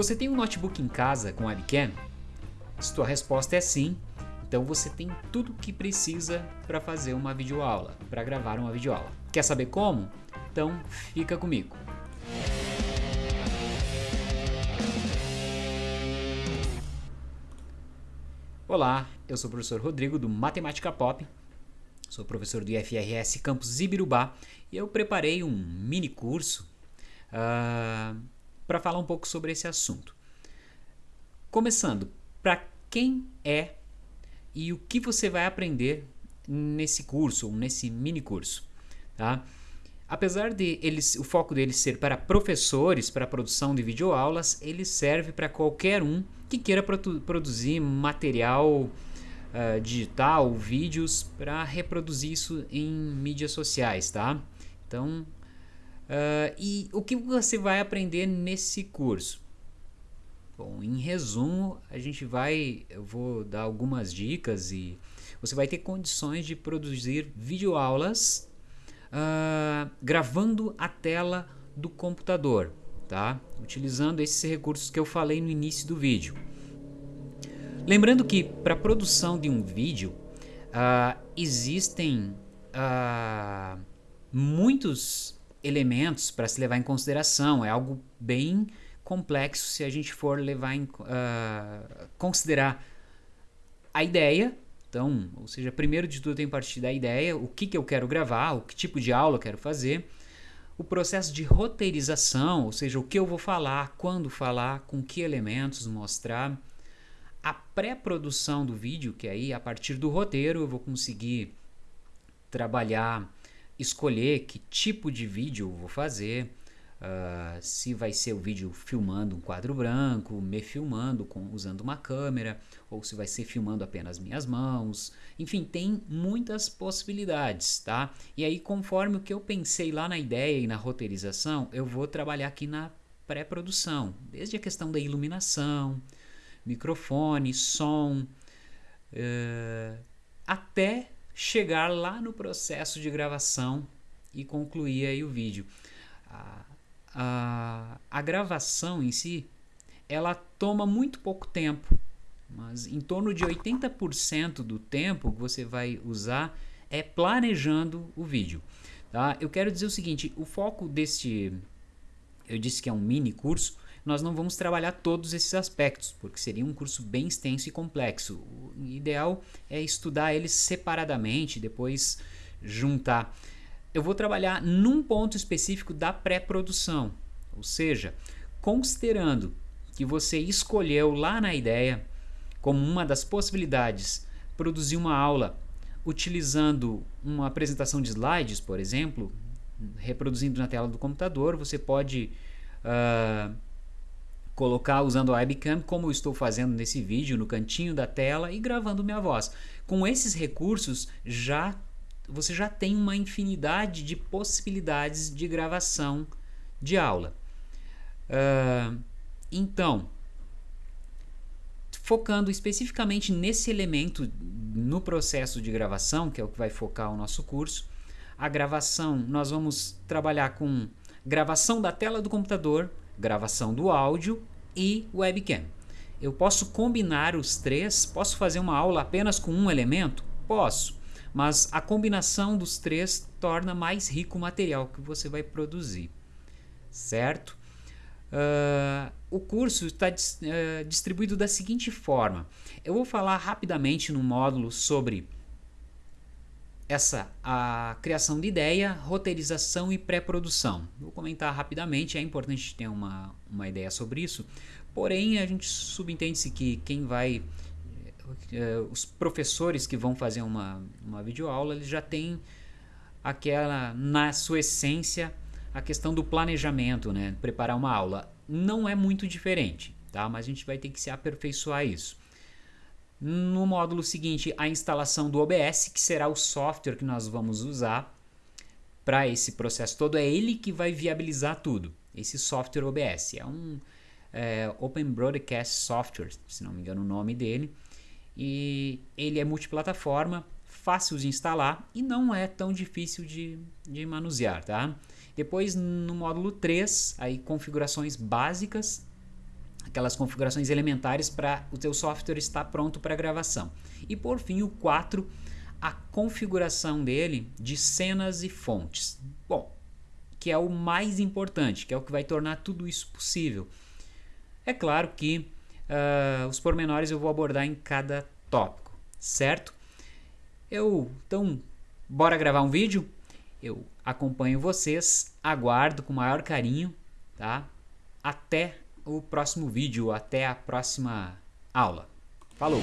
Você tem um notebook em casa com webcam? Se tua resposta é sim, então você tem tudo o que precisa para fazer uma videoaula, para gravar uma videoaula. Quer saber como? Então fica comigo. Olá, eu sou o professor Rodrigo do Matemática Pop, sou professor do IFRS Campus Ibirubá e eu preparei um mini curso uh, para falar um pouco sobre esse assunto. Começando, para quem é e o que você vai aprender nesse curso ou nesse mini curso, tá? Apesar de eles, o foco deles ser para professores, para produção de videoaulas, ele serve para qualquer um que queira produ produzir material uh, digital, vídeos, para reproduzir isso em mídias sociais, tá? Então, Uh, e o que você vai aprender nesse curso? Bom, em resumo, a gente vai, eu vou dar algumas dicas e você vai ter condições de produzir videoaulas uh, gravando a tela do computador, tá? Utilizando esses recursos que eu falei no início do vídeo. Lembrando que para a produção de um vídeo uh, existem muitos elementos para se levar em consideração. É algo bem complexo se a gente for levar em uh, considerar a ideia. Então, ou seja, primeiro de tudo tem que partir da ideia, o que, que eu quero gravar, o que tipo de aula eu quero fazer, o processo de roteirização, ou seja, o que eu vou falar, quando falar, com que elementos mostrar, a pré-produção do vídeo, que aí a partir do roteiro eu vou conseguir trabalhar escolher que tipo de vídeo vou fazer, uh, se vai ser o vídeo filmando um quadro branco, me filmando com, usando uma câmera, ou se vai ser filmando apenas minhas mãos, enfim, tem muitas possibilidades, tá? E aí conforme o que eu pensei lá na ideia e na roteirização, eu vou trabalhar aqui na pré-produção, desde a questão da iluminação, microfone, som, uh, até chegar lá no processo de gravação e concluir aí o vídeo. A, a, a gravação em si, ela toma muito pouco tempo, mas em torno de 80% do tempo que você vai usar é planejando o vídeo. Tá? Eu quero dizer o seguinte, o foco deste, eu disse que é um mini curso, nós não vamos trabalhar todos esses aspectos, porque seria um curso bem extenso e complexo. O ideal é estudar eles separadamente, depois juntar. Eu vou trabalhar num ponto específico da pré-produção, ou seja, considerando que você escolheu lá na ideia como uma das possibilidades produzir uma aula utilizando uma apresentação de slides, por exemplo, reproduzindo na tela do computador, você pode uh, colocar usando a webcam como eu estou fazendo nesse vídeo no cantinho da tela e gravando minha voz. Com esses recursos já você já tem uma infinidade de possibilidades de gravação de aula. Uh, então, focando especificamente nesse elemento no processo de gravação, que é o que vai focar o nosso curso, a gravação nós vamos trabalhar com gravação da tela do computador, gravação do áudio e webcam. Eu posso combinar os três? Posso fazer uma aula apenas com um elemento? Posso, mas a combinação dos três torna mais rico o material que você vai produzir, certo? Uh, o curso está uh, distribuído da seguinte forma. Eu vou falar rapidamente no módulo sobre essa a criação de ideia, roteirização e pré-produção. Vou comentar rapidamente, é importante ter uma, uma ideia sobre isso, porém a gente subentende-se que quem vai, eh, os professores que vão fazer uma, uma videoaula, eles já têm aquela, na sua essência, a questão do planejamento, né? preparar uma aula. Não é muito diferente, tá? mas a gente vai ter que se aperfeiçoar isso. No módulo seguinte, a instalação do OBS, que será o software que nós vamos usar para esse processo todo. É ele que vai viabilizar tudo. Esse software OBS é um é, Open Broadcast Software, se não me engano o nome dele. E ele é multiplataforma, fácil de instalar e não é tão difícil de, de manusear, tá? Depois no módulo 3, aí configurações básicas aquelas configurações elementares para o teu software estar pronto para gravação. E por fim, o 4, a configuração dele de cenas e fontes. Bom, que é o mais importante, que é o que vai tornar tudo isso possível. É claro que uh, os pormenores eu vou abordar em cada tópico, certo? Eu, então, bora gravar um vídeo? Eu acompanho vocês, aguardo com maior carinho, tá? Até o próximo vídeo, até a próxima aula. Falou!